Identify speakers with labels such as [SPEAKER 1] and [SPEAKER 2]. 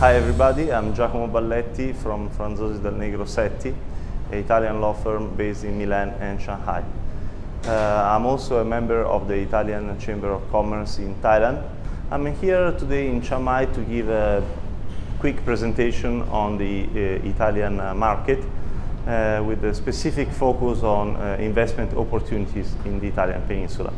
[SPEAKER 1] Hi everybody, I'm Giacomo Balletti from Franzosi Dal Negro Setti, an Italian law firm based in Milan and Shanghai. Uh, I'm also a member of the Italian Chamber of Commerce in Thailand. I'm here today in Chiang Mai to give a quick presentation on the uh, Italian uh, market uh, with a specific focus on uh, investment opportunities in the Italian peninsula.